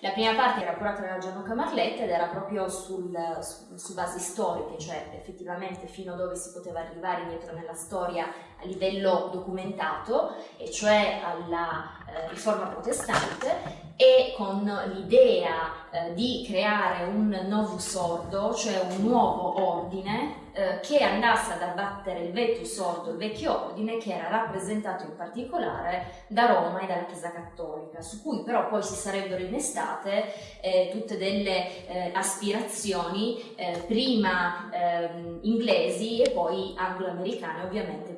La prima parte era curata da Gianluca Marletta ed era proprio sul, su, su, basi storiche, cioè effettivamente fino a dove si poteva arrivare indietro nella storia a livello documentato, e cioè alla eh, riforma protestante, e con l'idea eh, di creare un novus ordo, cioè un nuovo ordine eh, che andasse ad abbattere il vetus ordo, il vecchio ordine, che era rappresentato in particolare da Roma e dalla Chiesa Cattolica, su cui però poi si sarebbero innestate eh, tutte delle eh, aspirazioni, eh, prima ehm, inglesi e poi anglo-americane, ovviamente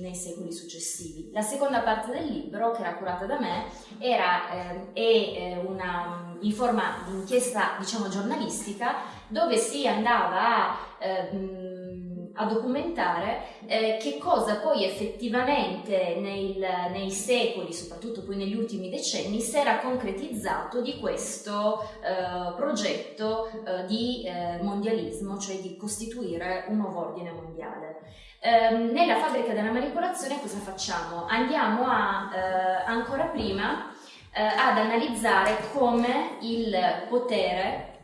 nei secoli successivi. La seconda parte del libro, che era curata da me, era, ehm, è eh, una, in forma di inchiesta diciamo, giornalistica dove si andava a, eh, a documentare eh, che cosa poi effettivamente nel, nei secoli, soprattutto poi negli ultimi decenni, si era concretizzato di questo eh, progetto eh, di eh, mondialismo, cioè di costituire un nuovo ordine mondiale. Ehm, nella fabbrica della manipolazione cosa facciamo? Andiamo a, eh, ancora prima eh, ad analizzare come il potere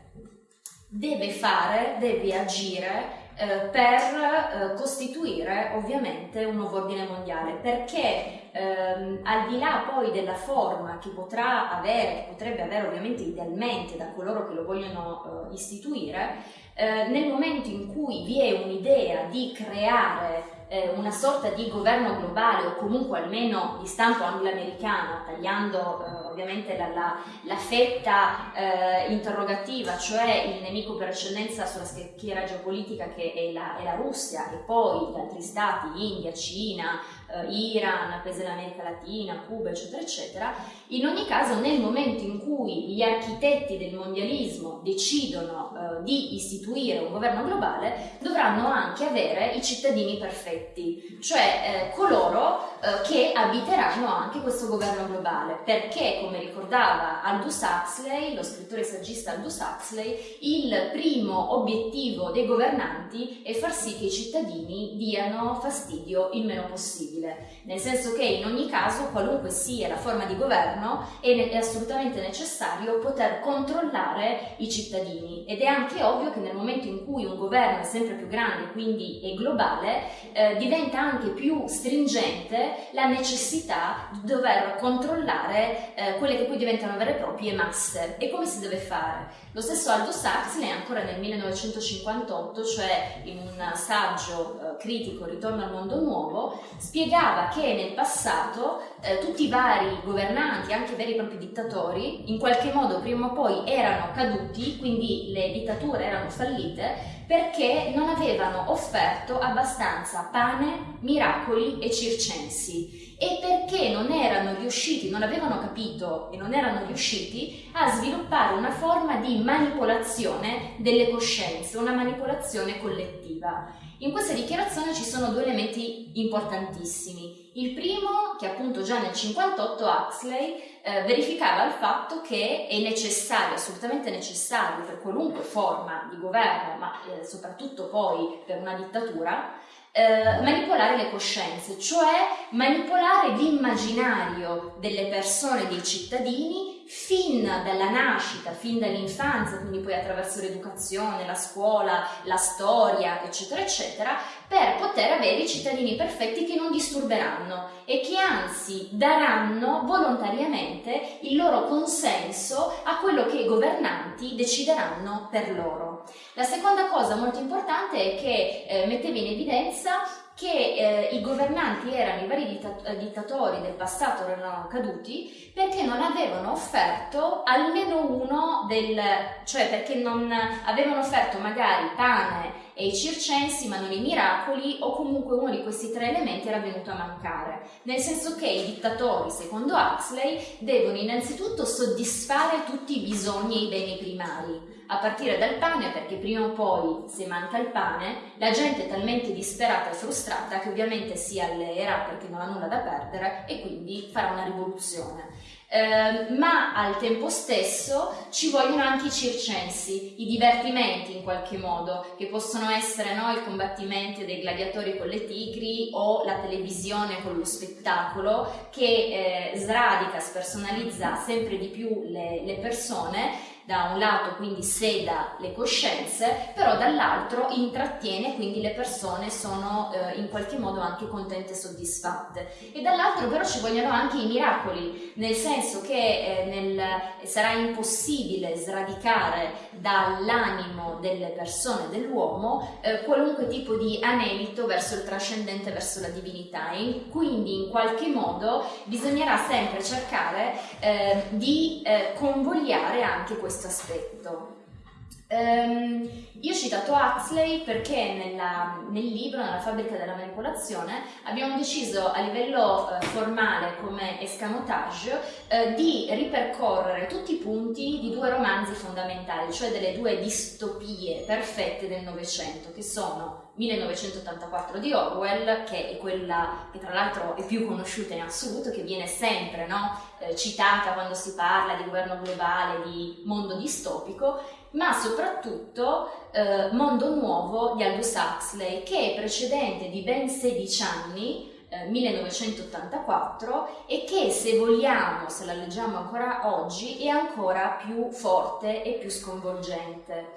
deve fare, deve agire eh, per eh, costituire ovviamente un nuovo ordine mondiale perché ehm, al di là poi della forma che potrà avere, che potrebbe avere ovviamente idealmente da coloro che lo vogliono eh, istituire, eh, nel momento in cui vi è un'idea di creare eh, una sorta di governo globale o comunque almeno di stampo anglo-americano, tagliando eh, ovviamente la, la, la fetta eh, interrogativa, cioè il nemico per eccellenza sulla schiera geopolitica che è la, è la Russia e poi gli altri stati, India, Cina, eh, Iran, paesi dell'America Latina, Cuba, eccetera, eccetera, in ogni caso nel momento in cui gli architetti del mondialismo decidono eh, di istituire un governo globale, dovranno anche avere i cittadini perfetti, cioè eh, coloro che abiteranno anche questo governo globale, perché come ricordava Aldous Huxley, lo scrittore saggista Aldous Huxley, il primo obiettivo dei governanti è far sì che i cittadini diano fastidio il meno possibile, nel senso che in ogni caso, qualunque sia la forma di governo, è, è assolutamente necessario poter controllare i cittadini. Ed è anche ovvio che nel momento in cui un governo è sempre più grande, quindi è globale, eh, diventa anche più stringente la necessità di dover controllare eh, quelle che poi diventano vere e proprie masse. E come si deve fare? Lo stesso Aldous Huxley ancora nel 1958, cioè in un saggio eh, critico Ritorno al mondo nuovo, spiegava che nel passato eh, tutti i vari governanti, anche veri e propri dittatori, in qualche modo prima o poi erano caduti, quindi le dittature erano fallite, perché non avevano offerto abbastanza pane, miracoli e circensi e perché non erano riusciti, non avevano capito e non erano riusciti a sviluppare una forma di manipolazione delle coscienze, una manipolazione collettiva. In questa dichiarazione ci sono due elementi importantissimi. Il primo, che appunto già nel 58 Huxley eh, verificava il fatto che è necessario, assolutamente necessario per qualunque forma di governo, ma eh, soprattutto poi per una dittatura, eh, manipolare le coscienze, cioè manipolare l'immaginario delle persone, dei cittadini, fin dalla nascita, fin dall'infanzia, quindi poi attraverso l'educazione, la scuola, la storia, eccetera, eccetera, per poter avere i cittadini perfetti che non disturberanno e che anzi daranno volontariamente il loro consenso a quello che i governanti decideranno per loro. La seconda cosa molto importante è che eh, metteva in evidenza che eh, i governanti erano, i vari dittat eh, dittatori del passato erano caduti perché non avevano offerto almeno uno del, cioè perché non avevano offerto magari pane e i circensi ma non i miracoli o comunque uno di questi tre elementi era venuto a mancare, nel senso che i dittatori, secondo Huxley, devono innanzitutto soddisfare tutti i bisogni e i beni primari, a partire dal pane perché prima o poi se manca il pane la gente è talmente disperata e frustrata che ovviamente si alleerà perché non ha nulla da perdere e quindi farà una rivoluzione. eh, ma al tempo stesso ci vogliono anche i circensi, i divertimenti in qualche modo, che possono essere no, il combattimento dei gladiatori con le tigri o la televisione con lo spettacolo che eh, sradica, spersonalizza sempre di più le, le persone da un lato quindi seda le coscienze, però dall'altro intrattiene, quindi le persone sono eh, in qualche modo anche contente e soddisfatte. E dall'altro però ci vogliono anche i miracoli, nel senso che eh, nel, sarà impossibile sradicare dall'animo delle persone, dell'uomo, eh, qualunque tipo di anelito verso il trascendente, verso la divinità. E quindi in qualche modo bisognerà sempre cercare eh, di eh, convogliare anche questo questo aspetto. Um, io ho citato Huxley perché nella, nel libro, nella fabbrica della manipolazione, abbiamo deciso a livello uh, formale come escamotage uh, di ripercorrere tutti i punti di due romanzi fondamentali, cioè delle due distopie perfette del Novecento, che sono 1984 di Orwell, che è quella che tra l'altro è più conosciuta in assoluto, che viene sempre no, eh, citata quando si parla di governo globale, di mondo distopico, ma soprattutto eh, Mondo Nuovo di Aldous Huxley, che è precedente di ben 16 anni, 1984 eh, e che se vogliamo, se la leggiamo ancora oggi, è ancora più forte e più sconvolgente.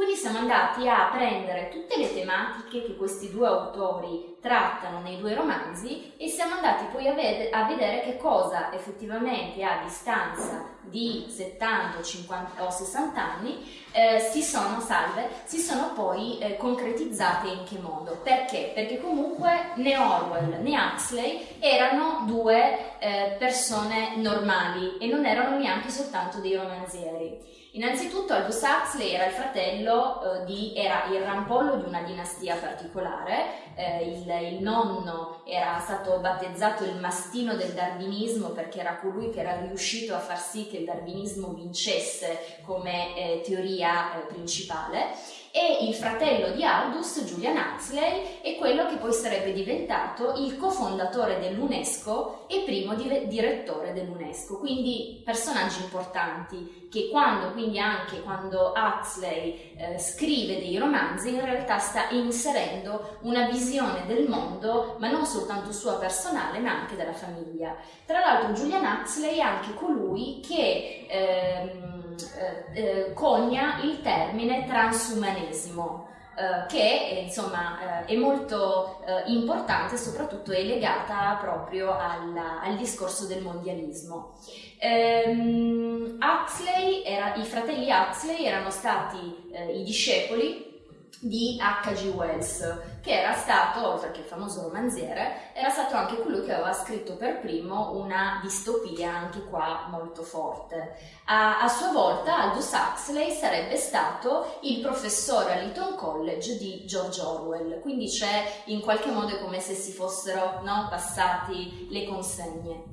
Quindi siamo andati a prendere tutte le tematiche che questi due autori trattano nei due romanzi e siamo andati poi a, ved- a vedere che cosa effettivamente a distanza di 70, 50 o 60 anni eh, si sono salve, si sono poi eh, concretizzate in che modo? Perché? Perché comunque né Orwell né Huxley erano due eh, persone normali e non erano neanche soltanto dei romanzieri. Innanzitutto Aldous Huxley era il fratello eh, di, era il rampollo di una dinastia particolare, eh, il, il, nonno era stato battezzato il mastino del darwinismo perché era colui che era riuscito a far sì che il darwinismo vincesse come eh, teoria eh, principale. E il fratello di Aldous, Julian Huxley, è quello che poi sarebbe diventato il cofondatore dell'UNESCO e primo di- direttore dell'UNESCO, quindi personaggi importanti che quando, quindi anche quando Huxley eh, scrive dei romanzi, in realtà sta inserendo una visione del mondo, ma non soltanto sua personale, ma anche della famiglia. Tra l'altro Julian Huxley è anche colui che... Ehm, eh, eh, cogna il termine transumanesimo. Eh, che insomma eh, è molto eh, importante e soprattutto è legata proprio alla, al discorso del mondialismo. Ehm, Huxley era, I fratelli Huxley erano stati eh, i discepoli di H.G. Wells, che era stato, oltre che famoso romanziere, era stato anche colui che aveva scritto per primo una distopia, anche qua molto forte. A, a sua volta Aldous Huxley sarebbe stato il professore all'Eton College di George Orwell, quindi c'è in qualche modo come se si fossero no, passati le consegne.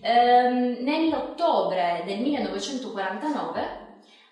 Ehm, nell'ottobre del 1949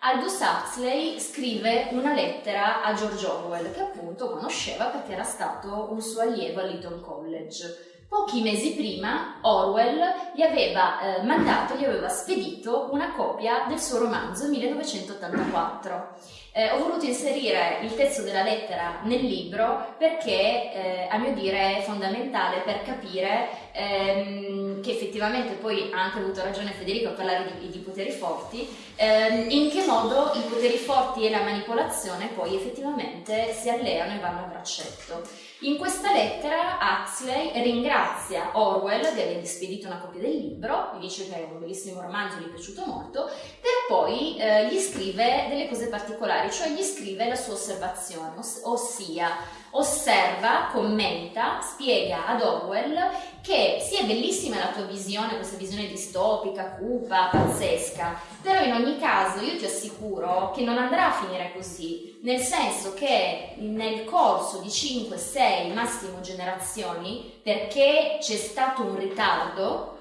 Aldous Huxley scrive una lettera a George Orwell, che appunto conosceva perché era stato un suo allievo all'Eton College. Pochi mesi prima Orwell gli aveva eh, mandato, gli aveva spedito una copia del suo romanzo 1984. Eh, ho voluto inserire il testo della lettera nel libro perché eh, a mio dire è fondamentale per capire ehm, che effettivamente poi ha anche avuto ragione Federico a parlare di, di poteri forti, ehm, in che modo i poteri forti e la manipolazione poi effettivamente si alleano e vanno a braccetto. In questa lettera Huxley ringrazia Orwell di avergli spedito una copia del libro, gli dice che è un bellissimo romanzo, gli è piaciuto molto, per poi eh, gli scrive delle cose particolari, cioè gli scrive la sua osservazione, oss- ossia osserva, commenta, spiega ad Orwell che sì è bellissima la tua visione, questa visione distopica, cupa, pazzesca, però in ogni caso io ti assicuro che non andrà a finire così, nel senso che nel corso di 5, 6, massimo generazioni, perché c'è stato un ritardo,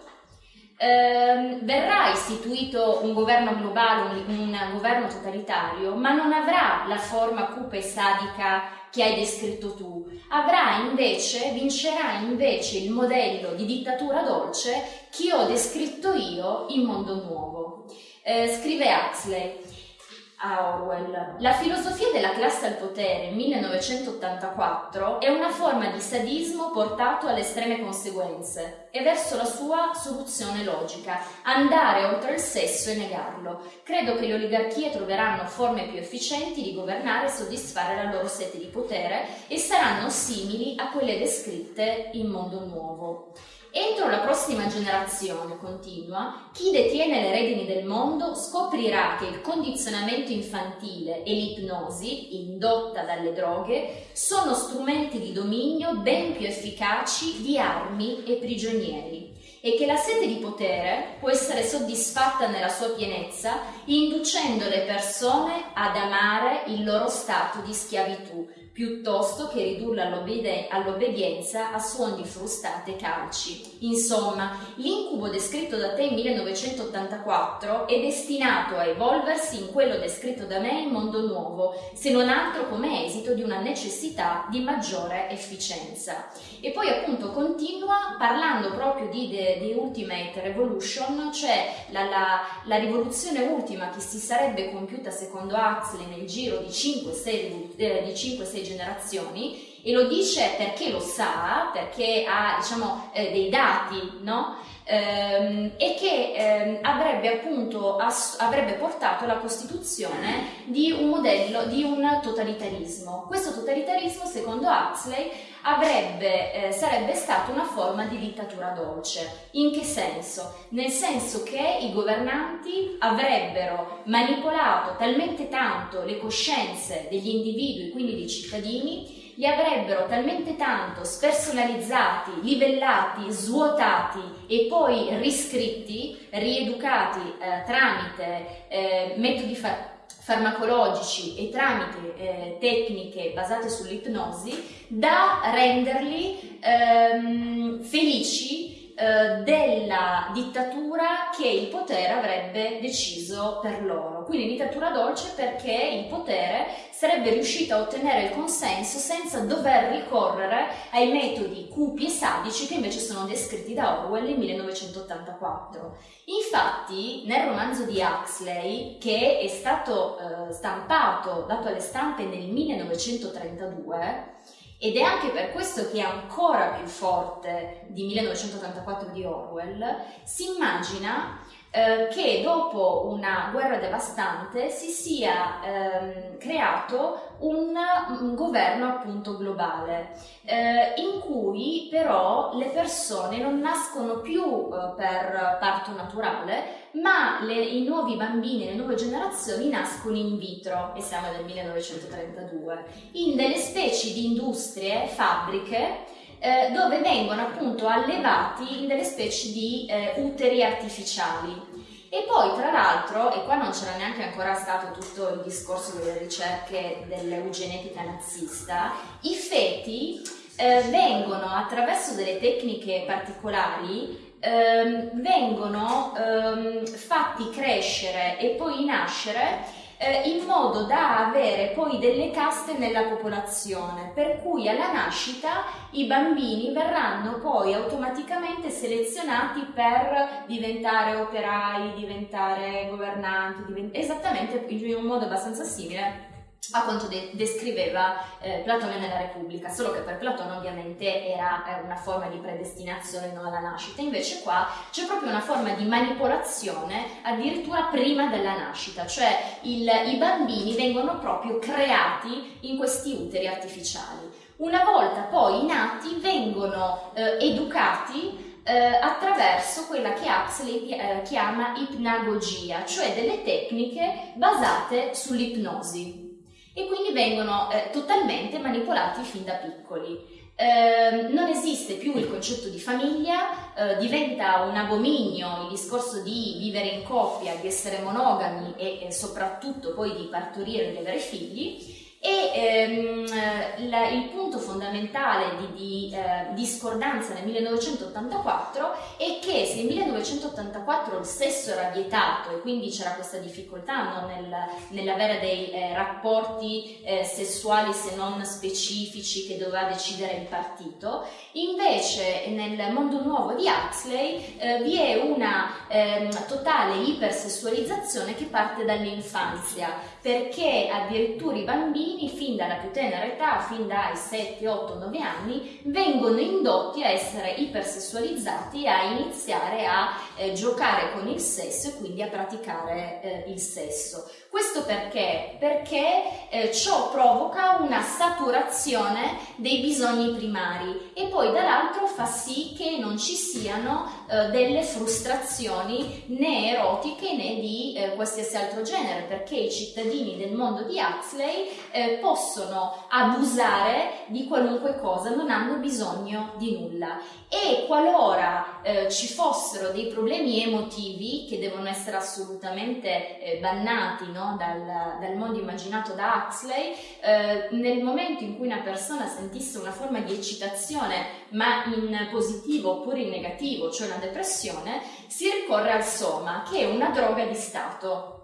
eh, verrà istituito un governo globale, un, un governo totalitario, ma non avrà la forma cupa e sadica che hai descritto tu, avrà invece, vincerà invece il modello di dittatura dolce che ho descritto io in Mondo Nuovo. Eh, scrive Huxley, a Orwell. La filosofia della classe al potere 1984 è una forma di sadismo portato alle estreme conseguenze e verso la sua soluzione logica, andare oltre il sesso e negarlo. Credo che le oligarchie troveranno forme più efficienti di governare e soddisfare la loro sete di potere e saranno simili a quelle descritte in Mondo Nuovo. Entro la prossima generazione, continua, chi detiene le redini del mondo scoprirà che il condizionamento infantile e l'ipnosi, indotta dalle droghe, sono strumenti di dominio ben più efficaci di armi e prigionieri e che la sete di potere può essere soddisfatta nella sua pienezza inducendo le persone ad amare il loro stato di schiavitù piuttosto che ridurla all'obbedienza a suoni frustate calci. Insomma, l'incubo descritto da te in 1984 è destinato a evolversi in quello descritto da me in Mondo Nuovo, se non altro come esito di una necessità di maggiore efficienza. E poi appunto continua parlando proprio di The, Ultimate Revolution, cioè la, la, la, rivoluzione ultima che si sarebbe compiuta secondo Huxley nel giro di 5-6 eh, generazioni e lo dice perché lo sa, perché ha diciamo, eh, dei dati, no? ehm, e che ehm, avrebbe appunto avrebbe portato alla costituzione di un modello, di un totalitarismo. Questo totalitarismo, secondo Huxley, avrebbe, eh, sarebbe stata una forma di dittatura dolce. In che senso? Nel senso che i governanti avrebbero manipolato talmente tanto le coscienze degli individui, quindi dei cittadini, li avrebbero talmente tanto spersonalizzati, livellati, svuotati e poi riscritti, rieducati eh, tramite eh, metodi fa- farmacologici e tramite eh, tecniche basate sull'ipnosi da renderli ehm, felici eh, della dittatura che il potere avrebbe deciso per loro. Quindi dittatura dolce perché il potere sarebbe riuscito a ottenere il consenso senza dover ricorrere ai metodi cupi e sadici che invece sono descritti da Orwell nel 1984. Infatti, nel romanzo di Huxley, che è stato eh, stampato, dato alle stampe nel 1932, ed è anche per questo che è ancora più forte di 1984 di Orwell, si immagina eh, che dopo una guerra devastante si sia ehm, creato un, un, governo appunto globale eh, in cui però le persone non nascono più eh, per parto naturale ma le, i nuovi bambini, le nuove generazioni nascono in vitro e siamo nel 1932 in delle specie di industrie, fabbriche eh, dove vengono appunto allevati in delle specie di eh, uteri artificiali. E poi tra l'altro, e qua non c'era neanche ancora stato tutto il discorso delle ricerche dell'eugenetica nazista, i feti eh, vengono attraverso delle tecniche particolari ehm, vengono ehm, fatti crescere e poi nascere eh, in modo da avere poi delle caste nella popolazione, per cui alla nascita i bambini verranno poi automaticamente selezionati per diventare operai, diventare governanti, divent- esattamente in un modo abbastanza simile a quanto de- descriveva eh, Platone nella Repubblica, solo che per Platone ovviamente era eh, una forma di predestinazione non alla nascita, invece qua c'è proprio una forma di manipolazione addirittura prima della nascita, cioè il, i bambini vengono proprio creati in questi uteri artificiali. Una volta poi nati vengono eh, educati eh, attraverso quella che Huxley eh, chiama ipnagogia, cioè delle tecniche basate sull'ipnosi e quindi vengono eh, totalmente manipolati fin da piccoli. Eh, non esiste più il concetto di famiglia, eh, diventa un abominio il discorso di vivere in coppia, di essere monogami e, e soprattutto poi di partorire e di avere figli E ehm, la, il punto fondamentale di, di eh, discordanza nel 1984 è che se nel 1984 il sesso era vietato e quindi c'era questa difficoltà no, nel, nell'avere dei eh, rapporti eh, sessuali se non specifici che doveva decidere il partito, invece nel mondo nuovo di Huxley eh, vi è una ehm, totale ipersessualizzazione che parte dall'infanzia perché addirittura i bambini fin dalla più tenera età, fin dai 7, 8, 9 anni, vengono indotti a essere ipersessualizzati a iniziare a eh, giocare con il sesso e quindi a praticare eh, il sesso. Questo perché? Perché eh, ciò provoca una saturazione dei bisogni primari e poi dall'altro fa sì che non ci siano eh, delle frustrazioni né erotiche né di eh, qualsiasi altro genere, perché i cittadini del mondo di Huxley eh, possono abusare di qualunque cosa, non hanno bisogno di nulla. E qualora eh, ci fossero dei problemi emotivi che devono essere assolutamente eh, bannati, no? dal, dal, mondo immaginato da Huxley, nel momento in cui una persona sentisse una forma di eccitazione, ma in positivo oppure in negativo, cioè una depressione, si ricorre al soma, che è una droga di stato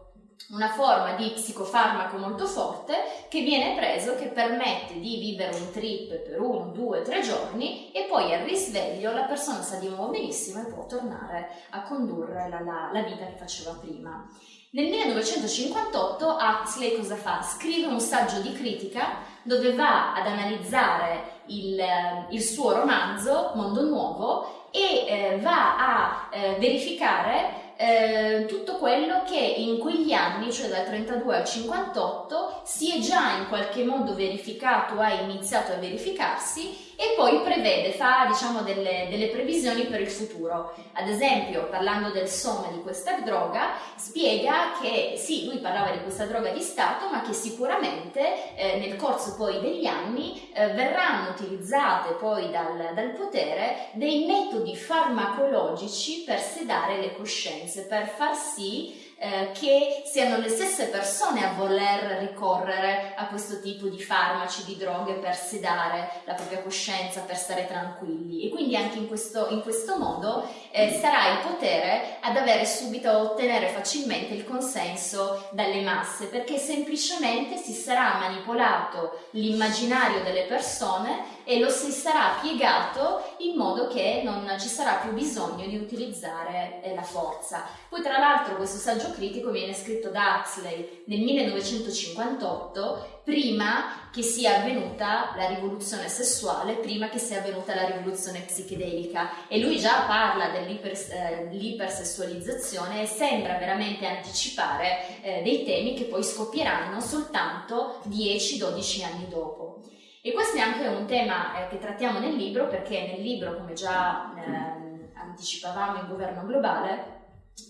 una forma di psicofarmaco molto forte che viene preso che permette di vivere un trip per uno, due, tre giorni e poi al risveglio la persona sta di nuovo benissimo e può tornare a condurre la, la, la vita che faceva prima. Nel 1958 Huxley cosa fa? Scrive un saggio di critica dove va ad analizzare il, il suo romanzo Mondo Nuovo e eh, va a eh, verificare eh, tutto quello che in quegli anni, cioè dal 32 al 58, si è già in qualche modo verificato, ha iniziato a verificarsi e poi prevede, fa diciamo delle, delle, previsioni per il futuro. Ad esempio, parlando del soma di questa droga, spiega che sì, lui parlava di questa droga di Stato, ma che sicuramente eh, nel corso poi degli anni eh, verranno utilizzate poi dal, dal potere dei metodi farmacologici per sedare le coscienze, per far sì eh, che siano le stesse persone a voler ricorrere a questo tipo di farmaci, di droghe per sedare la propria coscienza, per stare tranquilli e quindi anche in questo, in questo modo eh, sarà il potere ad avere subito, a ottenere facilmente il consenso dalle masse perché semplicemente si sarà manipolato l'immaginario delle persone e lo si sarà piegato in modo che non ci sarà più bisogno di utilizzare eh, la forza. Poi tra l'altro questo saggio critico viene scritto da Huxley nel 1958 prima che sia avvenuta la rivoluzione sessuale, prima che sia avvenuta la rivoluzione psichedelica e lui già parla dell'ipersessualizzazione eh, e sembra veramente anticipare eh, dei temi che poi scoppieranno soltanto 10-12 anni dopo. E questo è anche un tema eh, che trattiamo nel libro perché nel libro, come già eh, anticipavamo in governo globale,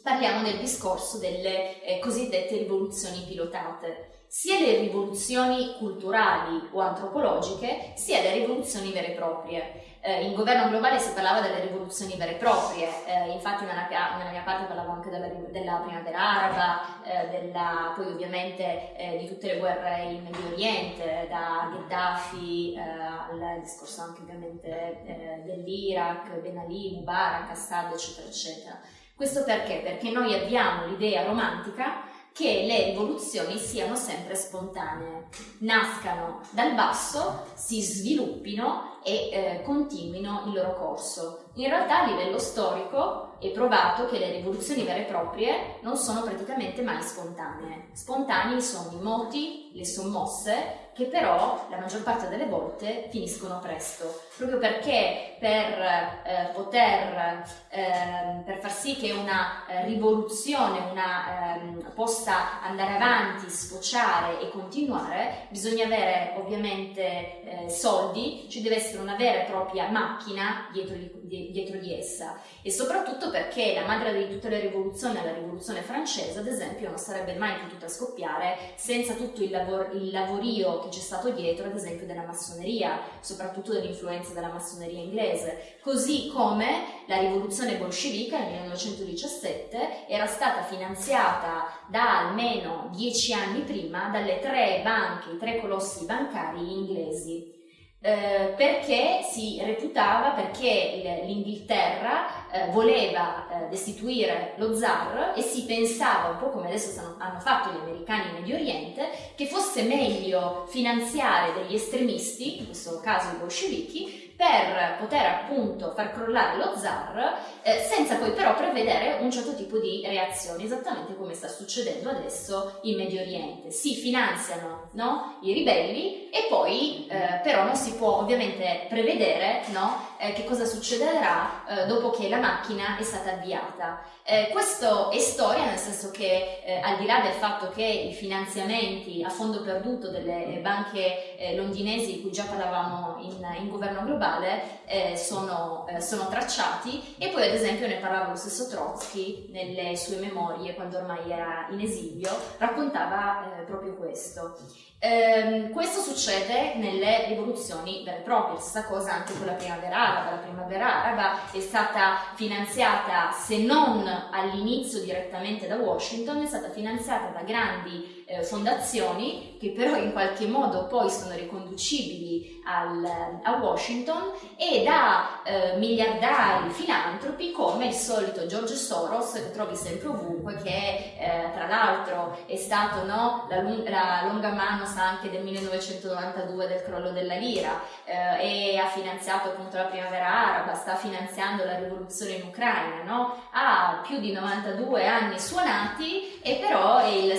parliamo del discorso delle eh, cosiddette rivoluzioni pilotate sia le rivoluzioni culturali o antropologiche, sia le rivoluzioni vere e proprie. Eh, in governo globale si parlava delle rivoluzioni vere e proprie, eh, infatti nella, nella, mia parte parlavo anche della, della primavera araba, eh, della, poi ovviamente eh, di tutte le guerre in Medio Oriente, da Gheddafi eh, al discorso anche ovviamente eh, dell'Iraq, Ben Ali, Mubarak, Assad, eccetera, eccetera. Questo perché? Perché noi abbiamo l'idea romantica che le rivoluzioni siano sempre spontanee, nascano dal basso, si sviluppino e eh, continuino il loro corso. In realtà a livello storico è provato che le rivoluzioni vere e proprie non sono praticamente mai spontanee. Spontanei sono i moti, le sommosse, che però la maggior parte delle volte finiscono presto, proprio perché per eh, poter, eh, per far sì che una eh, rivoluzione una, ehm, possa andare avanti, sfociare e continuare, bisogna avere ovviamente eh, soldi, ci deve essere una vera e propria macchina dietro di, di, dietro di essa e soprattutto perché la madre di tutte le rivoluzioni, la rivoluzione francese ad esempio, non sarebbe mai potuta scoppiare senza tutto il, lavor- il lavorio che c'è stato dietro ad esempio della massoneria, soprattutto dell'influenza della massoneria inglese, così come la rivoluzione bolscevica nel 1917 era stata finanziata da almeno dieci anni prima dalle tre banche, i tre colossi bancari inglesi. Eh, perché si reputava, perché l'Inghilterra eh, voleva eh, destituire lo zar e si pensava, un po' come adesso stanno, hanno fatto gli americani in Medio Oriente, che fosse meglio finanziare degli estremisti, in questo caso i bolscevichi, per poter appunto far crollare lo zar eh, senza poi però prevedere un certo tipo di reazioni, esattamente come sta succedendo adesso in Medio Oriente. Si finanziano no, i ribelli e poi eh, però non si può ovviamente prevedere no, eh, che cosa succederà eh, dopo che la macchina è stata avviata. Eh, questo è storia nel senso che eh, al di là del fatto che i finanziamenti a fondo perduto delle banche eh, londinesi di cui già parlavamo in, in governo globale eh, sono, sono, tracciati e poi ad esempio ne parlava lo stesso Trotsky nelle sue memorie quando ormai era in esilio, raccontava proprio questo. Ehm, questo succede nelle rivoluzioni vere e proprie, stessa cosa anche con la primavera araba. La primavera araba è stata finanziata, se non all'inizio direttamente da Washington, è stata finanziata da grandi eh, fondazioni che però in qualche modo poi sono riconducibili al, a Washington e da eh, miliardari filantropi come il solito George Soros che trovi sempre ovunque che eh, tra l'altro è stato no, la, la, longa mano anche del 1992 del crollo della lira eh, e ha finanziato appunto la primavera araba, sta finanziando la rivoluzione in Ucraina, no? ha più di 92 anni suonati e però è il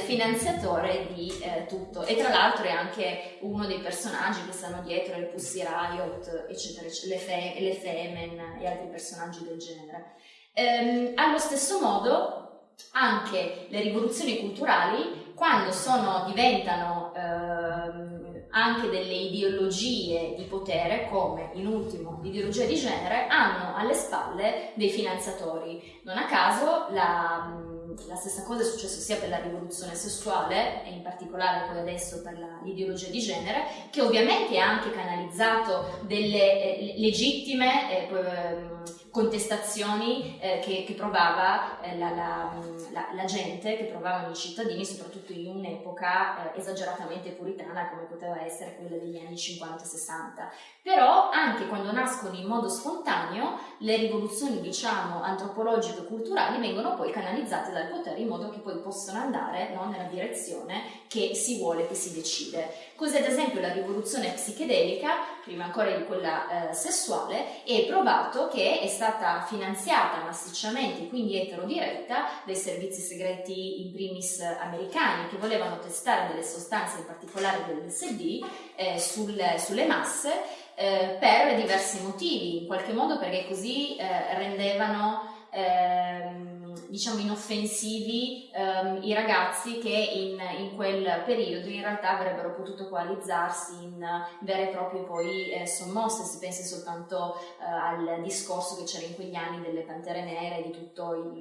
finanziatore di eh, tutto e tra l'altro è anche uno dei personaggi che stanno dietro le Pussy Riot, eccetera, eccetera le Femen e altri personaggi del genere. Ehm, allo stesso modo anche le rivoluzioni culturali, quando sono, diventano ehm, anche delle ideologie di potere, come in ultimo l'ideologia di genere, hanno alle spalle dei finanziatori. Non a caso la la stessa cosa è successo sia per la rivoluzione sessuale e in particolare poi adesso per l'ideologia di genere, che ovviamente ha anche canalizzato delle eh, legittime eh, ehm, contestazioni eh, che, che, provava eh, la, la, la, la, gente, che provavano i cittadini, soprattutto in un'epoca eh, esageratamente puritana come poteva essere quella degli anni 50-60. Però anche quando nascono in modo spontaneo, le rivoluzioni, diciamo, antropologiche e culturali vengono poi canalizzate dal potere in modo che poi possano andare no, nella direzione che si vuole, che si decide. Così ad esempio la rivoluzione psichedelica, prima ancora di quella eh, sessuale, è provato che è stata finanziata massicciamente, quindi eterodiretta, dai servizi segreti in primis americani che volevano testare delle sostanze, in particolare dell'LSD, eh, sul, sulle masse eh, per diversi motivi, in qualche modo perché così eh, rendevano ehm, diciamo inoffensivi ehm, i ragazzi che in, in, quel periodo in realtà avrebbero potuto coalizzarsi in vere e proprie poi eh, sommosse, si pensi soltanto eh, al discorso che c'era in quegli anni delle Pantere Nere, di tutto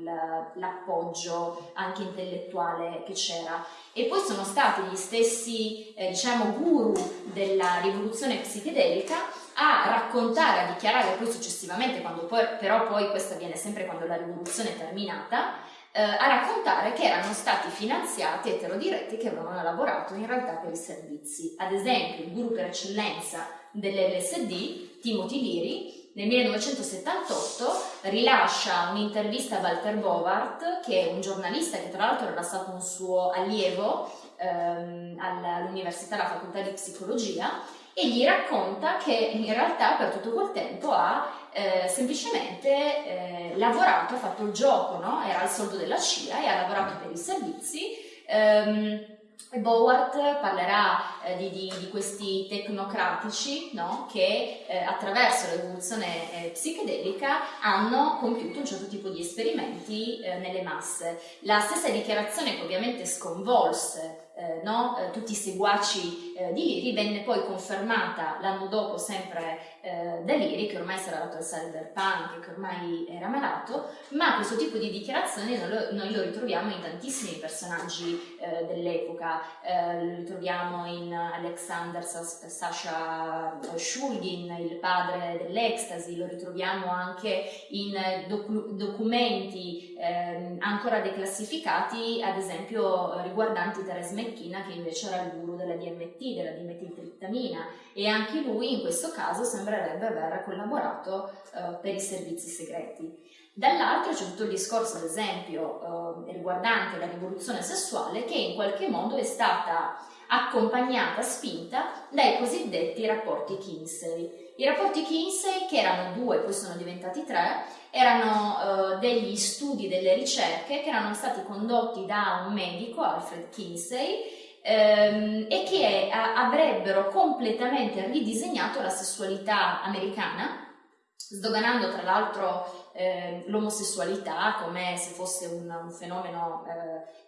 l'appoggio anche intellettuale che c'era. E poi sono stati gli stessi, eh, diciamo, guru della rivoluzione psichedelica a raccontare, a dichiarare poi successivamente, poi, però poi questo avviene sempre quando la rivoluzione è terminata, eh, a raccontare che erano stati finanziati eterodiretti che avevano lavorato in realtà per i servizi. Ad esempio il guru per eccellenza dell'LSD, Timothy Leary, nel 1978 rilascia un'intervista a Walter Bovart, che è un giornalista che tra l'altro era stato un suo allievo ehm, all'università, alla facoltà di psicologia, e gli racconta che in realtà per tutto quel tempo ha eh, semplicemente eh, lavorato, ha fatto il gioco, no? era il soldo della CIA e ha lavorato per i servizi ehm, Bowart parlerà eh, di, di, di, questi tecnocratici no? che eh, attraverso l'evoluzione eh, psichedelica hanno compiuto un certo tipo di esperimenti eh, nelle masse. La stessa dichiarazione che ovviamente sconvolse eh, no? eh, tutti i seguaci eh, di Liri, venne poi confermata l'anno dopo sempre eh, da Liri, che ormai si era dato al cyberpunk, che ormai era malato, ma questo tipo di dichiarazioni noi lo, noi lo ritroviamo in tantissimi personaggi eh, dell'epoca, eh, lo ritroviamo in Alexander Sasha Shulgin, il padre dell'ecstasy, lo ritroviamo anche in docu documenti ehm, ancora declassificati, ad esempio riguardanti Teres McKenna che invece era il guru della DMT, della dimetiltriptamina e anche lui in questo caso sembrerebbe aver collaborato eh, per i servizi segreti. Dall'altro c'è tutto il discorso, ad esempio, eh, riguardante la rivoluzione sessuale che in qualche modo è stata accompagnata, spinta dai cosiddetti rapporti Kinsey. I rapporti Kinsey, che erano due, poi sono diventati tre, erano uh, degli studi, delle ricerche che erano stati condotti da un medico, Alfred Kinsey, ehm, e che a- avrebbero completamente ridisegnato la sessualità americana, sdoganando tra l'altro eh, l'omosessualità come se fosse un, un fenomeno eh,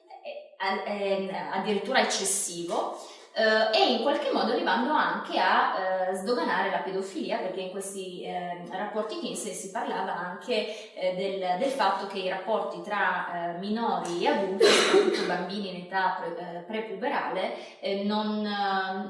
eh, addirittura eccessivo Uh, e in qualche modo arrivando anche a uh, sdoganare la pedofilia perché in questi uh, rapporti Kinsey si parlava anche eh, del, del, fatto che i rapporti tra minori e adulti, soprattutto bambini in età pre, prepuberale, non,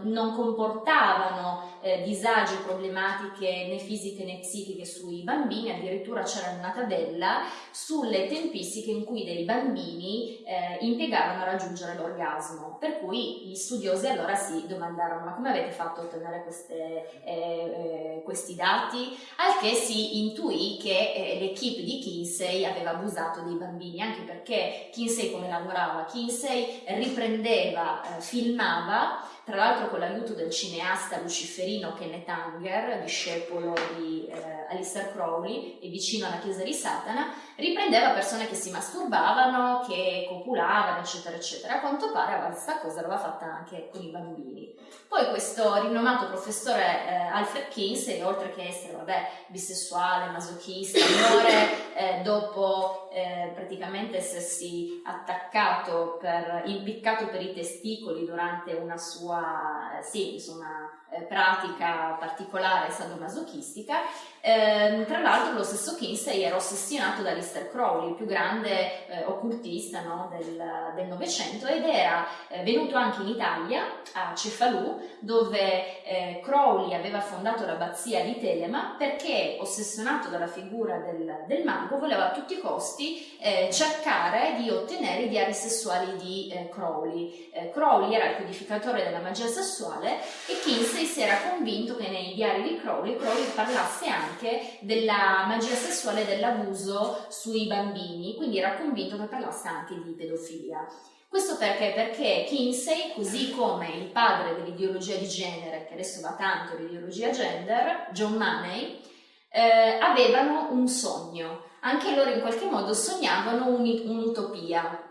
non, comportavano disagi o problematiche né fisiche né psichiche sui bambini, addirittura c'era una tabella sulle tempistiche in cui dei bambini impiegavano a raggiungere l'orgasmo, per cui gli studiosi allora si domandarono ma come avete fatto a ottenere queste, eh, eh, questi dati? Al che si intuì che eh, l'equipe di Kinsey aveva abusato dei bambini, anche perché Kinsey come lavorava? Kinsey riprendeva, eh, filmava tra l'altro con l'aiuto del cineasta luciferino Kenneth Anger, discepolo di eh, Alistair Crowley e vicino alla chiesa di Satana, riprendeva persone che si masturbavano, che copulavano, eccetera, eccetera. A quanto pare questa cosa l'aveva fatta anche con i bambini. Poi questo rinomato professore eh, Alfred Kinsey, oltre che essere, vabbè, bisessuale, masochista, muore eh, dopo eh, praticamente essersi attaccato per, impiccato per i testicoli durante una sua, eh, sì, insomma, eh, pratica particolare sadomasochistica. Eh, tra l'altro lo stesso Kinsey era ossessionato da Lister Crowley, il più grande eh, occultista no, del Novecento, ed era eh, venuto anche in Italia, a Cefalù, dove eh, Crowley aveva fondato l'abbazia di Telema perché, ossessionato dalla figura del, del mago, voleva a tutti i costi eh, cercare di ottenere i diari sessuali di Crowley. Crowley era il codificatore della magia sessuale e Kinsey si era convinto che nei diari di Crowley, Crowley parlasse anche della magia sessuale e dell'abuso sui bambini, quindi era convinto che parlasse anche di pedofilia. Questo perché? Perché Kinsey, così come il padre dell'ideologia di genere, che adesso va tanto l'ideologia gender, John Money, eh, avevano un sogno. Anche loro in qualche modo sognavano un'utopia,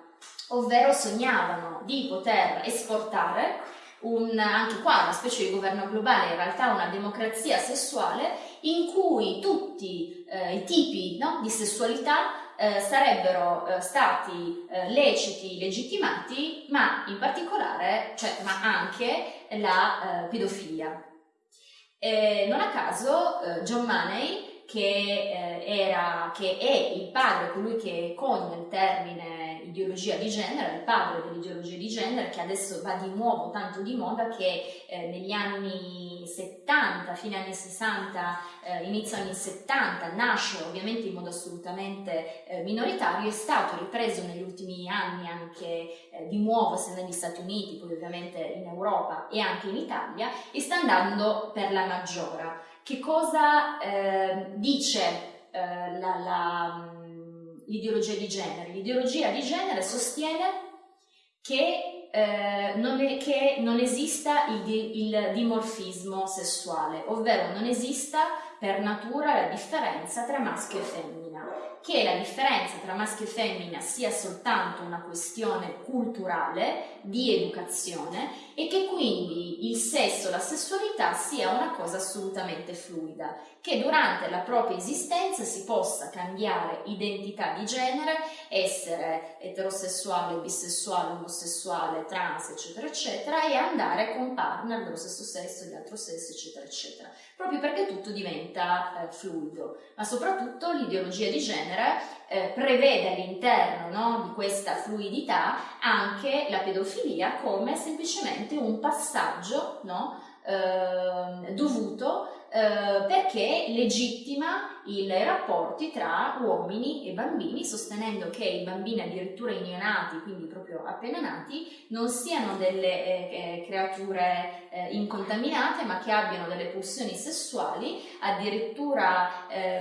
ovvero sognavano di poter esportare un, anche qua una specie di governo globale, in realtà una democrazia sessuale in cui tutti eh, i tipi no, di sessualità eh, sarebbero eh, stati eh, leciti, legittimati, ma in particolare, cioè, ma anche la eh, pedofilia. non a caso eh, John Money, che, era, che è il padre, colui che cogna il termine ideologia di genere, il padre dell'ideologia di genere che adesso va di nuovo tanto di moda che eh, negli anni 70, fine anni 60, eh, inizio anni 70, nasce ovviamente in modo assolutamente eh, minoritario, è stato ripreso negli ultimi anni anche eh, di nuovo sia negli Stati Uniti, poi ovviamente in Europa e anche in Italia e sta andando per la maggiora. Che cosa eh, dice eh, la l'ideologia di genere. L'ideologia di genere sostiene che, eh, non, è, che non, esista il, il, dimorfismo sessuale, ovvero non esista per natura la differenza tra maschio e femmina. Che la differenza tra maschio e femmina sia soltanto una questione culturale, di educazione e che quindi il sesso, la sessualità sia una cosa assolutamente fluida, che durante la propria esistenza si possa cambiare identità di genere, essere eterosessuale, bisessuale, omosessuale, trans, eccetera, eccetera, e andare con partner dello stesso sesso di altro sesso, eccetera, eccetera, proprio perché tutto diventa eh, fluido, ma soprattutto l'ideologia di genere eh, prevede all'interno no, di questa fluidità anche la pedofilia come semplicemente un passaggio no, eh, dovuto eh, perché legittima i rapporti tra uomini e bambini, sostenendo che i bambini addirittura i neonati, quindi proprio appena nati, non siano delle eh, eh creature eh, incontaminate, ma che abbiano delle pulsioni sessuali. Addirittura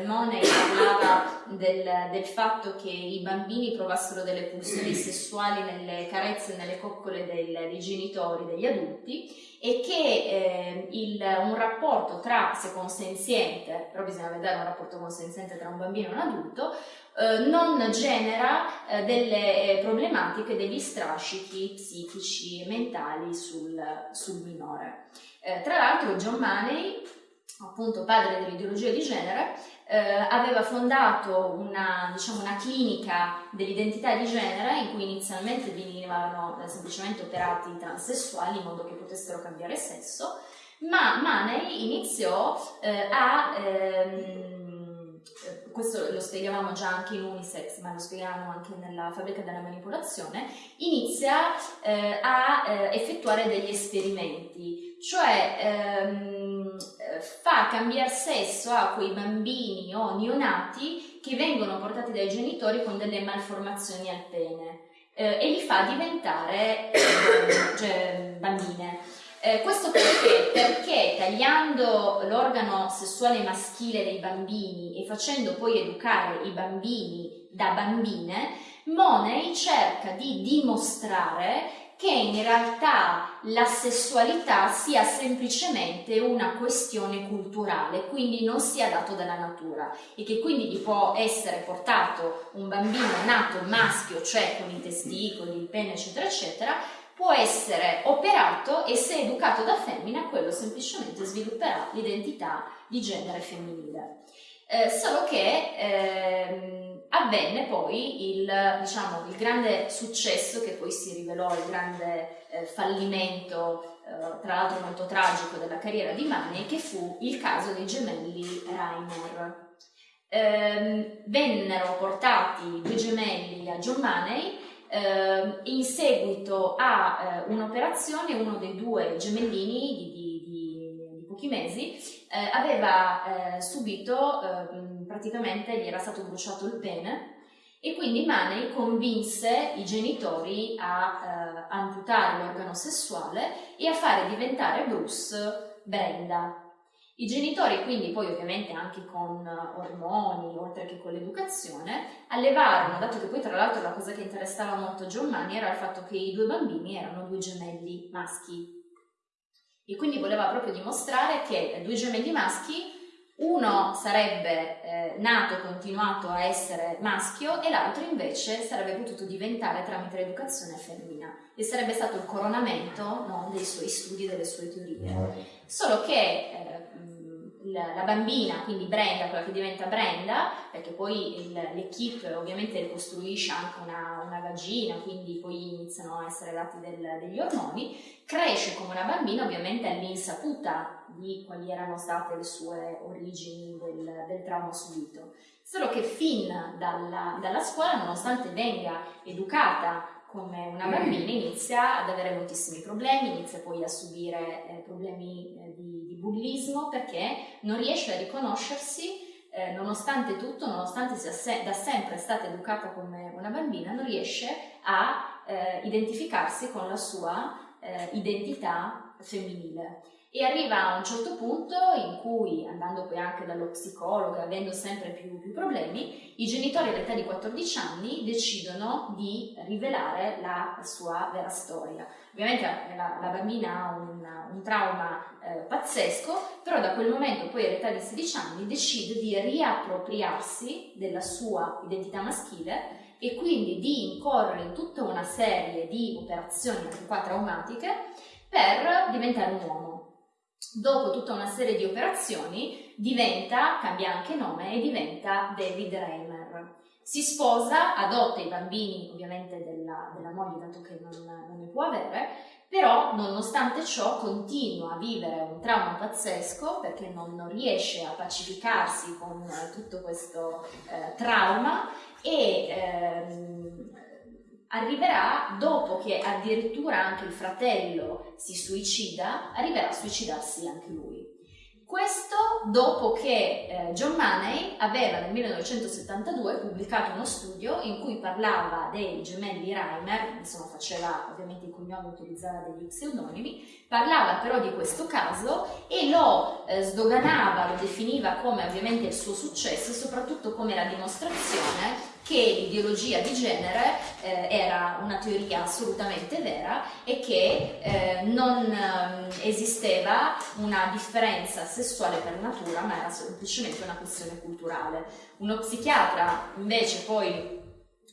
Money parlava del, del, fatto che i bambini provassero delle pulsioni sessuali nelle carezze e nelle coccole del, dei genitori, degli adulti e che eh, il, un rapporto tra, se consenziente, però bisogna vedere un rapporto consenziente tra un bambino e un adulto, eh, non genera eh, delle eh, problematiche, degli strascichi psichici e mentali sul, sul minore. Eh, tra l'altro John Money, appunto padre dell'ideologia di genere, eh, aveva fondato una, diciamo, una, clinica dell'identità di genere in cui inizialmente venivano eh, semplicemente operati i transessuali in modo che potessero cambiare sesso, ma Maney iniziò eh, a... Ehm, eh, questo lo spiegavamo già anche in Unisex, ma lo spiegavamo anche nella fabbrica della manipolazione, inizia eh, a eh, effettuare degli esperimenti, cioè ehm, fa cambiare sesso a quei bambini o neonati che vengono portati dai genitori con delle malformazioni al pene eh, e li fa diventare cioè, bambine. Eh, questo perché? Perché tagliando l'organo sessuale maschile dei bambini e facendo poi educare i bambini da bambine, Money cerca di dimostrare che in realtà la sessualità sia semplicemente una questione culturale, quindi non sia dato dalla natura e che quindi gli può essere portato un bambino nato maschio, cioè con i testicoli, il pene, eccetera, eccetera, può essere operato e se educato da femmina, quello semplicemente svilupperà l'identità di genere femminile. Eh, solo che ehm, avvenne poi il, diciamo, il, grande successo che poi si rivelò il grande eh, fallimento, eh, tra l'altro molto tragico, della carriera di Money, che fu il caso dei gemelli Reimer. Ehm, vennero portati due gemelli a John Money ehm, in seguito a eh, un'operazione uno dei due gemellini di, di, di, di pochi mesi eh, aveva eh, subito eh, praticamente gli era stato bruciato il pene e quindi Maney convinse i genitori a eh, amputare l'organo sessuale e a fare diventare Bruce Brenda. I genitori quindi poi ovviamente anche con ormoni, oltre che con l'educazione, allevarono, dato che poi tra l'altro la cosa che interessava molto John Money era il fatto che i due bambini erano due gemelli maschi e quindi voleva proprio dimostrare che due gemelli maschi uno sarebbe eh, nato e continuato a essere maschio e l'altro invece sarebbe potuto diventare tramite l'educazione femmina e sarebbe stato il coronamento no, dei suoi studi, delle sue teorie. Solo che eh, la bambina, quindi Brenda, quella che diventa Brenda, perché poi l'equipe ovviamente costruisce anche una, una, vagina, quindi poi iniziano a essere dati del, degli ormoni, cresce come una bambina ovviamente all'insaputa di quali erano state le sue origini del, del trauma subito. Solo che fin dalla, dalla scuola, nonostante venga educata come una bambina inizia ad avere moltissimi problemi, inizia poi a subire eh, problemi eh, bullismo perché non riesce a riconoscersi, eh, nonostante tutto, nonostante sia se- da sempre stata educata come una bambina, non riesce a eh, identificarsi con la sua eh, identità femminile. E arriva a un certo punto in cui, andando poi anche dallo psicologo e avendo sempre più, più, problemi, i genitori all'età di 14 anni decidono di rivelare la sua vera storia. Ovviamente la, la bambina ha un, un trauma eh, pazzesco, però da quel momento poi all'età di 16 anni decide di riappropriarsi della sua identità maschile e quindi di incorrere in tutta una serie di operazioni anche qua traumatiche per diventare un uomo dopo tutta una serie di operazioni, diventa, cambia anche nome e diventa David Reimer. Si sposa, adotta i bambini ovviamente della, della moglie, dato che non, non, ne può avere, però nonostante ciò continua a vivere un trauma pazzesco perché non, non riesce a pacificarsi con tutto questo eh, trauma e ehm, arriverà dopo che addirittura anche il fratello si suicida, arriverà a suicidarsi anche lui. Questo dopo che eh, John Money aveva nel 1972 pubblicato uno studio in cui parlava dei gemelli Reimer, insomma faceva ovviamente i cognomi, utilizzava degli pseudonimi, parlava però di questo caso e lo eh, sdoganava, lo definiva come ovviamente il suo successo e soprattutto come la dimostrazione che l'ideologia di genere eh, era una teoria assolutamente vera e che eh, non eh, esisteva una differenza sessuale per natura, ma era semplicemente una questione culturale. Uno psichiatra invece poi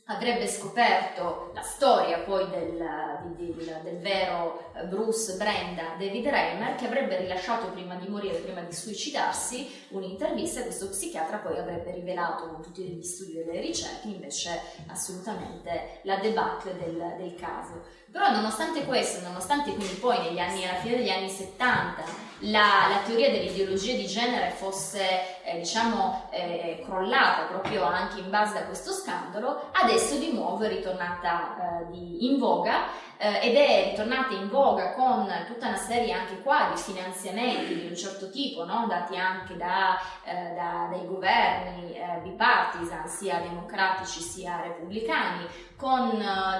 avrebbe scoperto la storia poi del, del, del, vero eh, Bruce Brenda David Reimer che avrebbe rilasciato prima di morire, prima di suicidarsi un'intervista e questo psichiatra poi avrebbe rivelato con tutti gli studi e le ricerche invece assolutamente la debacle del, del caso. Però nonostante questo, nonostante quindi poi negli anni, alla fine degli anni 70 la, la teoria dell'ideologia di genere fosse eh, diciamo eh, crollata proprio anche in base a questo scandalo, adesso di nuovo è ritornata eh, di, in voga eh, ed è ritornata in voga con tutta una serie anche qua di finanziamenti di un certo tipo, no? dati anche da, eh, da, dai governi eh, bipartisan, sia democratici sia repubblicani, con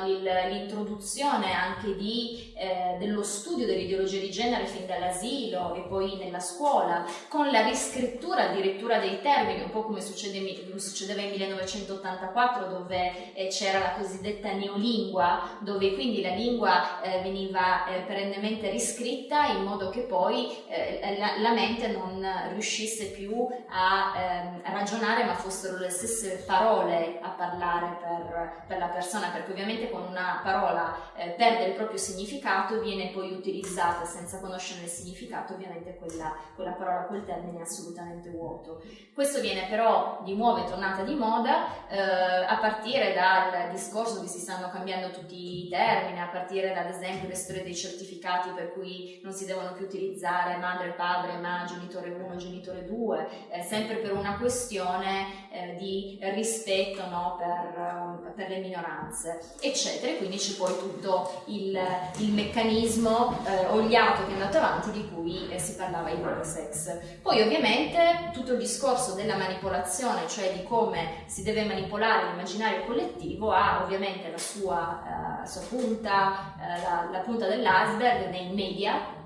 l'introduzione anche di, dello studio dell'ideologia di genere fin dall'asilo e poi nella scuola, con la riscrittura addirittura dei termini, un po' come succede, succedeva in 1984 dove c'era la cosiddetta neolingua, dove quindi la lingua lingua eh, veniva eh, perennemente riscritta in modo che poi eh, la, la, mente non riuscisse più a, ehm, ragionare ma fossero le stesse parole a parlare per, per la persona perché ovviamente quando una parola eh, perde il proprio significato viene poi utilizzata senza conoscere il significato ovviamente quella, quella parola, quel termine è assolutamente vuoto. Questo viene però di nuovo è tornata di moda eh, a partire dal discorso che si stanno cambiando tutti i termini, a partire ad esempio le storie dei certificati per cui non si devono più utilizzare madre, padre, ma genitore 1, genitore 2, eh, sempre per una questione eh, di rispetto no, per, per, le minoranze, eccetera. E quindi c'è poi tutto il, il meccanismo eh, oliato che è andato avanti di cui eh, si parlava in Sex. Poi ovviamente tutto il discorso della manipolazione, cioè di come si deve manipolare l'immaginario collettivo, ha ovviamente la sua, uh, sua punta, uh, la, la punta dell'iceberg nei media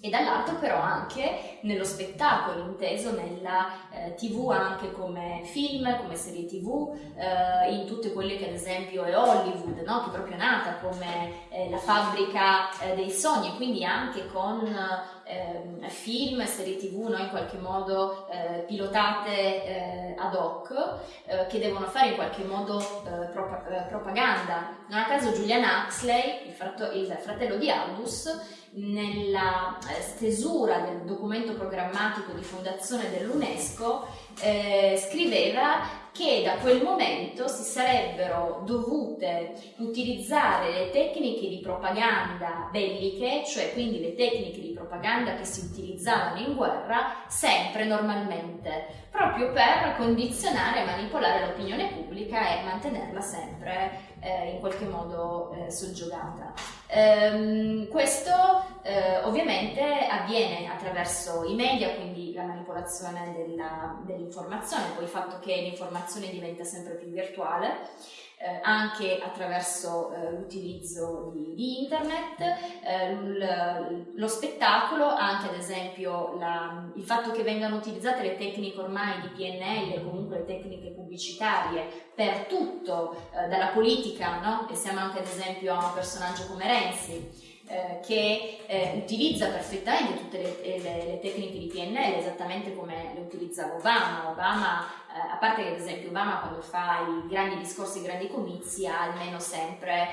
e dall'altro però anche nello spettacolo, inteso nella eh, tv anche come film, come serie tv, eh, in tutte quelle che ad esempio è Hollywood, no? che è proprio nata come eh, la fabbrica eh, dei sogni, quindi anche con ehm, film, serie tv no? in qualche modo eh, pilotate eh, ad hoc, che devono fare in qualche modo prop- propaganda. Non a caso Julian Huxley, il, frat- il fratello di Aldous, nella eh, stesura del documento programmatico di fondazione dell'UNESCO eh, scriveva che da quel momento si sarebbero dovute utilizzare le tecniche di propaganda belliche, cioè quindi le tecniche di propaganda che si utilizzavano in guerra, sempre normalmente, proprio per condizionare e manipolare l'opinione pubblica e mantenerla sempre in qualche modo eh, soggiogata. Ehm, questo eh, ovviamente avviene attraverso i media, quindi la manipolazione dell'informazione, poi il fatto che l'informazione diventa sempre più virtuale eh, anche attraverso eh, l'utilizzo di, di internet, eh, lo spettacolo, anche ad esempio la, il fatto che vengano utilizzate le tecniche ormai di PNL, comunque le tecniche pubblicitarie per tutto, eh, dalla politica, no? e siamo anche ad esempio a un personaggio come Renzi, eh, che eh, utilizza perfettamente tutte le, le, le, tecniche di PNL esattamente come le utilizzava Obama. Obama, eh, a parte che ad esempio Obama quando fa i grandi discorsi, i grandi comizi ha almeno sempre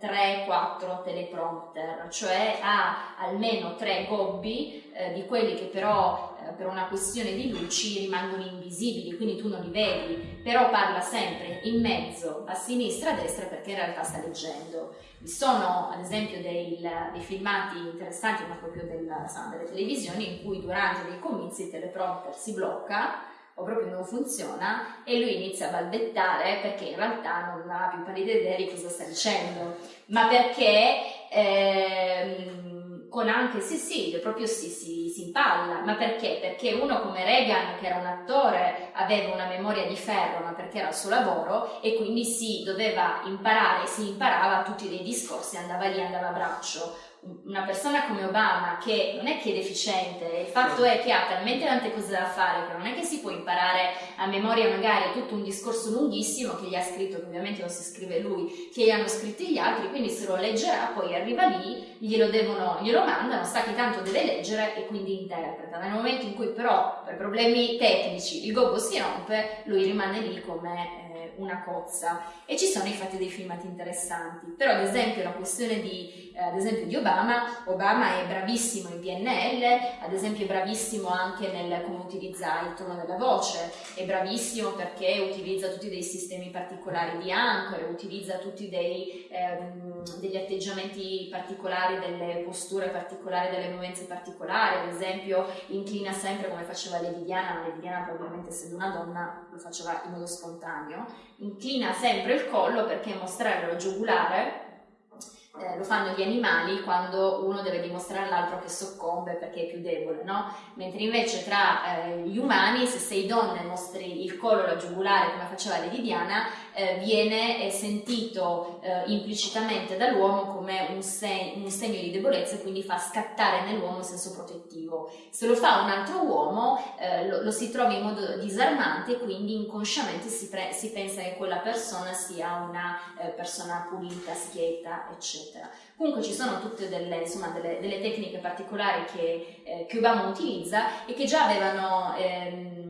3-4 eh, teleprompter, cioè ha almeno 3 gobbi eh, di quelli che però per una questione di luci rimangono invisibili, quindi tu non li vedi, però parla sempre in mezzo, a sinistra, a destra perché in realtà sta leggendo. Vi sono ad esempio dei, dei filmati interessanti, ma proprio del, delle televisioni, in cui durante dei comizi il teleprompter si blocca o proprio non funziona e lui inizia a balbettare perché in realtà non ha più pallida idea di cosa sta dicendo, ma perché ehm, con anche sì sì, proprio sì sì, si impalla, ma perché? Perché uno come Reagan che era un attore aveva una memoria di ferro ma perché era il suo lavoro e quindi si doveva imparare, si imparava tutti dei discorsi, andava lì, andava a braccio una persona come Obama che non è che è deficiente, il fatto è che ha talmente tante cose da fare che non è che si può imparare a memoria magari tutto un discorso lunghissimo che gli ha scritto, che ovviamente non si scrive lui, che gli hanno scritto gli altri, quindi se lo leggerà, poi arriva lì, glielo, devono, glielo mandano, sa che tanto deve leggere e quindi interpreta. Nel momento in cui però per problemi tecnici il gobbo si rompe, lui rimane lì come una cozza. E ci sono infatti dei filmati interessanti. Però ad esempio la questione di, eh, ad esempio di Obama Obama è bravissimo in PNL ad esempio è bravissimo anche nel come utilizza il tono della voce è bravissimo perché utilizza tutti dei sistemi particolari di ancore utilizza tutti dei, ehm, degli atteggiamenti particolari delle posture particolari delle movenze particolari ad esempio inclina sempre come faceva Lady Diana Lady Diana probabilmente essendo una donna lo faceva in modo spontaneo inclina sempre il collo perché mostrare la giugulare eh, lo fanno gli animali quando uno deve dimostrare all'altro che soccombe perché è più debole, no? Mentre invece tra eh, gli umani, se sei donna e mostri il collo, la giugulare, come faceva Lady Diana, eh, viene sentito eh, implicitamente dall'uomo come un, se- un, segno di debolezza e quindi fa scattare nell'uomo il senso protettivo. Se lo fa un altro uomo eh, lo, lo, si trova in modo disarmante e quindi inconsciamente si, si pensa che quella persona sia una eh, persona pulita, schietta, eccetera. Comunque ci sono tutte delle, insomma, delle, delle tecniche particolari che, eh, che Obama utilizza e che già avevano... Ehm,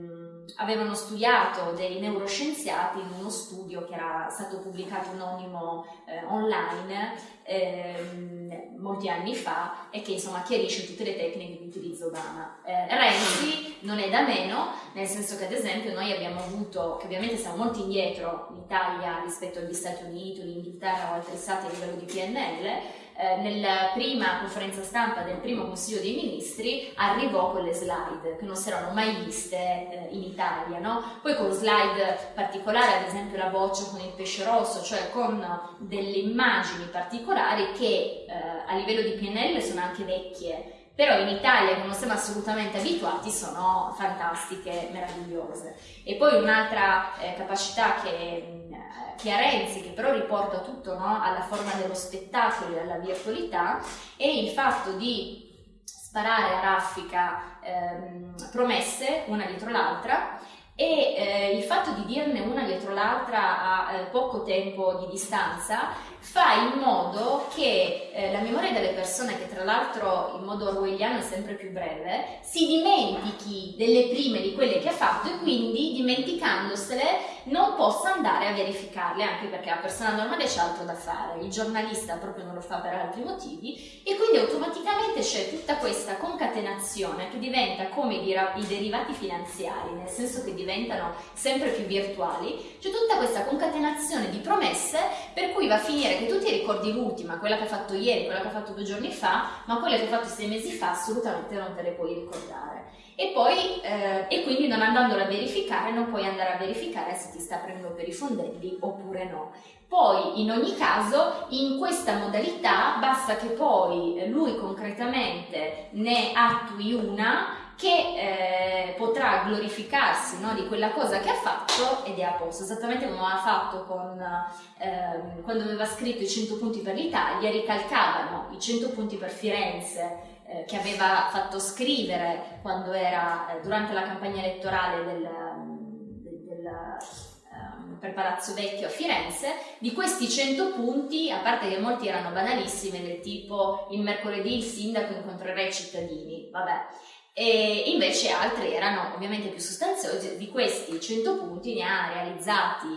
avevano studiato dei neuroscienziati in uno studio che era stato pubblicato anonimo eh, online eh, molti anni fa e che insomma chiarisce tutte le tecniche di utilizzo Obama. Eh, Renzi non è da meno, nel senso che ad esempio noi abbiamo avuto, che ovviamente siamo molto indietro in Italia rispetto agli Stati Uniti, l'Inghilterra o altri stati a livello di PNL, eh, nella prima conferenza stampa del primo Consiglio dei Ministri arrivò con le slide che non si erano mai viste eh, in Italia, no? poi con slide particolari, ad esempio la boccia con il pesce rosso, cioè con delle immagini particolari che eh, a livello di PNL sono anche vecchie, però in Italia, che non siamo assolutamente abituati, sono fantastiche, meravigliose. E poi un'altra eh, capacità che, che, ha Renzi, che però riporta tutto no, alla forma dello spettacolo e alla virtualità, è il fatto di sparare a raffica ehm, promesse una dietro l'altra e eh, il fatto di dirne una dietro l'altra a eh, poco tempo di distanza fa in modo che eh, la memoria delle persone, che tra l'altro in modo orwelliano è sempre più breve, si dimentichi delle prime di quelle che ha fatto e quindi dimenticandosele non possa andare a verificarle, anche perché la persona normale c'è altro da fare, il giornalista proprio non lo fa per altri motivi e quindi automaticamente c'è tutta questa concatenazione che diventa come i, derivati finanziari, nel senso che diventano sempre più virtuali, c'è tutta questa concatenazione di promesse per cui va a finire che tu ti ricordi l'ultima, quella che hai fatto ieri, quella che hai fatto due giorni fa, ma quelle che hai fatto sei mesi fa assolutamente non te le puoi ricordare. E poi, eh, e quindi non andandola a verificare, non puoi andare a verificare se ti sta prendendo per i fondelli oppure no. Poi, in ogni caso, in questa modalità basta che poi lui concretamente ne attui una che eh, potrà glorificarsi no, di quella cosa che ha fatto ed è a posto, esattamente come ha fatto con, eh, quando aveva scritto i 100 punti per l'Italia, ricalcavano i 100 punti per Firenze eh, che aveva fatto scrivere quando era eh, durante la campagna elettorale del, del, del ehm, per Palazzo Vecchio a Firenze, di questi 100 punti, a parte che molti erano banalissimi, del tipo il mercoledì il sindaco incontrerà i cittadini, vabbè, e invece altri erano ovviamente più sostanziosi, di questi 100 punti ne ha realizzati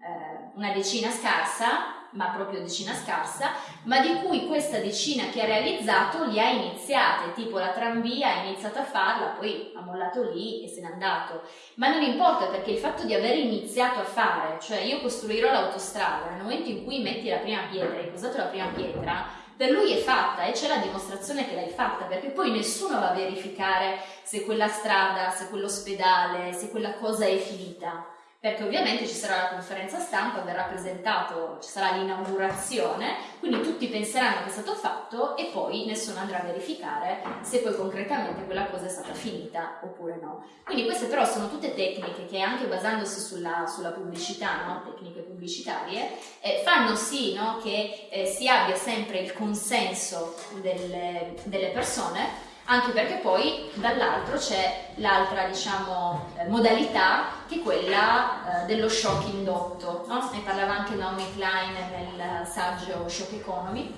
eh, una decina scarsa, ma proprio decina scarsa, ma di cui questa decina che ha realizzato li ha iniziate, tipo la tranvia ha iniziato a farla, poi ha mollato lì e se n'è andato. Ma non importa perché il fatto di aver iniziato a fare, cioè io costruirò l'autostrada, nel momento in cui metti la prima pietra, hai posato la prima pietra, per lui è fatta e c'è la dimostrazione che l'hai fatta, perché poi nessuno va a verificare se quella strada, se quell'ospedale, se quella cosa è finita perché ovviamente ci sarà la conferenza stampa, verrà presentato, ci sarà l'inaugurazione, quindi tutti penseranno che è stato fatto e poi nessuno andrà a verificare se poi concretamente quella cosa è stata finita oppure no. Quindi queste però sono tutte tecniche che anche basandosi sulla, sulla pubblicità, no? tecniche pubblicitarie, eh, fanno sì no? che eh, si abbia sempre il consenso delle, delle persone anche perché poi dall'altro c'è l'altra diciamo, eh, modalità che è quella eh, dello shock indotto, no? ne parlava anche Naomi Klein nel saggio Shock Economy,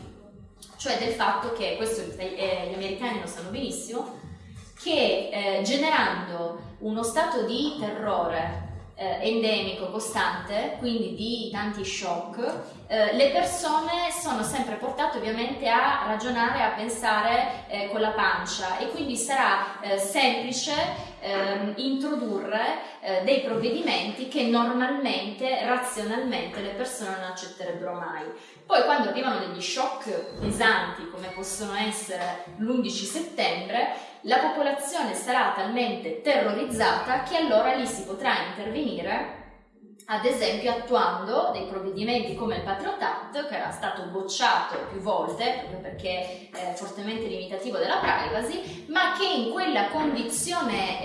cioè del fatto che, questo eh, gli americani lo sanno benissimo, che eh, generando uno stato di terrore endemico, costante, quindi di tanti shock, eh, le persone sono sempre portate ovviamente a ragionare, a pensare eh, con la pancia e quindi sarà eh, semplice ehm, introdurre eh, dei provvedimenti che normalmente, razionalmente, le persone non accetterebbero mai. Poi quando arrivano degli shock pesanti come possono essere l'11 settembre, la popolazione sarà talmente terrorizzata che allora lì si potrà intervenire ad esempio attuando dei provvedimenti come il Patriot Act che era stato bocciato più volte proprio perché è fortemente limitativo della privacy ma che in quella condizione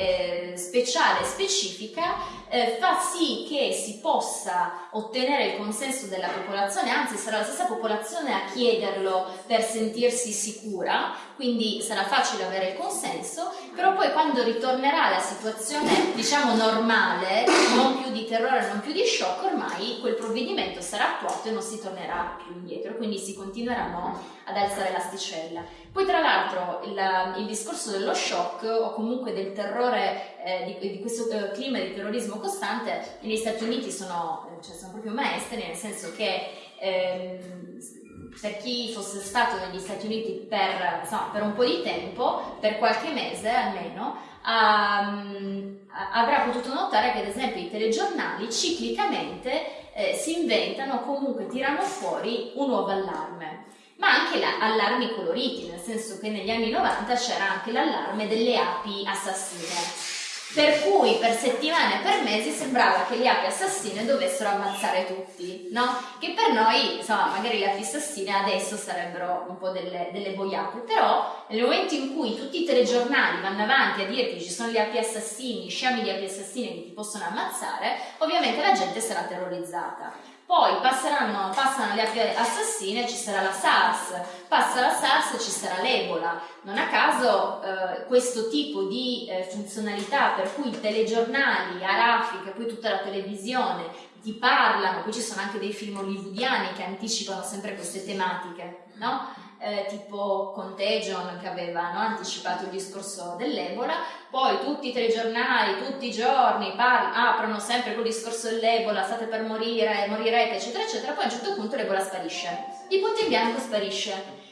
eh, speciale e specifica eh, fa sì che si possa ottenere il consenso della popolazione anzi sarà la stessa popolazione a chiederlo per sentirsi sicura quindi sarà facile avere il consenso però poi quando ritornerà la situazione diciamo normale non più di terrore non più di shock ormai quel provvedimento sarà attuato e non si tornerà più indietro, quindi si continueranno ad alzare l'asticella. Poi tra l'altro il, il, discorso dello shock o comunque del terrore, eh, di, di, questo eh, clima di terrorismo costante, negli Stati Uniti sono, cioè sono proprio maestri, nel senso che ehm, per chi fosse stato negli Stati Uniti per, insomma, per un po' di tempo, per qualche mese almeno, um, avrà potuto notare che ad esempio i telegiornali ciclicamente eh, si inventano comunque tirano fuori un nuovo allarme ma anche la, allarmi coloriti, nel senso che negli anni 90 c'era anche l'allarme delle api assassine per cui per settimane e per mesi sembrava che le api assassine dovessero ammazzare tutti, no? Che per noi, insomma, magari le api assassine adesso sarebbero un po' delle, delle boiate, però nel momento in cui tutti i telegiornali vanno avanti a dirti ci sono gli api assassini, sciami di api assassine che ti possono ammazzare, ovviamente la gente sarà terrorizzata. Poi passano le api assassine, ci sarà la SARS, passa la SARS e ci sarà l'Ebola. Non a caso eh, questo tipo di eh, funzionalità per cui i telegiornali, Arafica, poi tutta la televisione ti parlano, poi ci sono anche dei film hollywoodiani che anticipano sempre queste tematiche, no? Eh, tipo Contagion che aveva no, anticipato il discorso dell'Ebola, poi tutti i telegiornali, tutti i giorni parli, aprono sempre col discorso dell'Ebola, state per morire, morirete, eccetera, eccetera, poi a un certo punto l'Ebola sparisce, il punto in bianco sparisce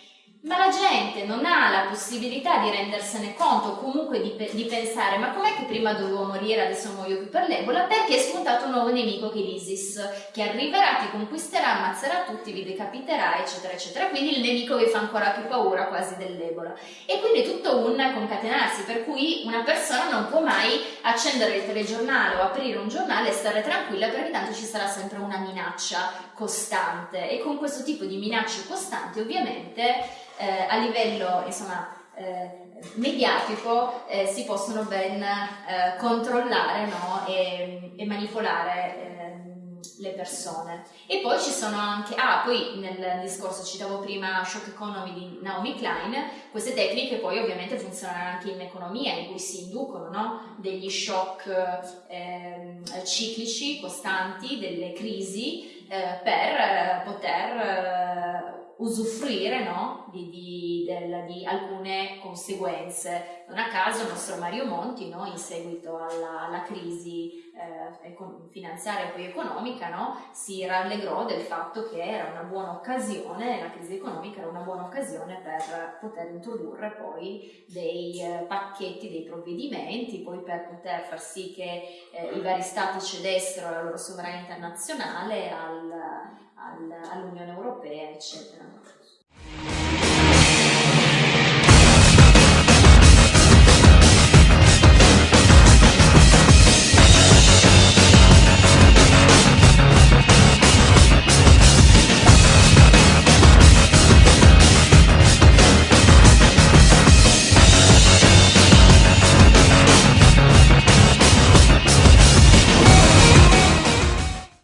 ma la gente non ha la possibilità di rendersene conto o comunque di, di, pensare ma com'è che prima dovevo morire adesso muoio più per l'Ebola? Perché è spuntato un nuovo nemico che è l'ISIS che arriverà, ti conquisterà, ammazzerà tutti, vi decapiterà eccetera eccetera. Quindi il nemico vi fa ancora più paura quasi dell'Ebola. E quindi è tutto un concatenarsi per cui una persona non può mai accendere il telegiornale o aprire un giornale e stare tranquilla perché tanto ci sarà sempre una minaccia costante. E con questo tipo di minacce costanti ovviamente eh, a livello insomma, eh, mediatico eh, si possono ben eh, controllare no? e, e, manipolare ehm, le persone. E poi ci sono anche, ah, poi nel discorso citavo prima Shock Economy di Naomi Klein, queste tecniche poi ovviamente funzionano anche in economia, in cui si inducono no? degli shock ehm, ciclici, costanti, delle crisi eh, per poter eh, usufruire no? di, di, del, di, alcune conseguenze. Non a caso il nostro Mario Monti, no? in seguito alla, alla crisi eh, finanziaria e poi economica, no? si rallegrò del fatto che era una buona occasione, la crisi economica era una buona occasione per poter introdurre poi dei eh, pacchetti, dei provvedimenti, poi per poter far sì che eh, i vari stati cedessero la loro sovranità nazionale al, all'Unione Europea, eccetera.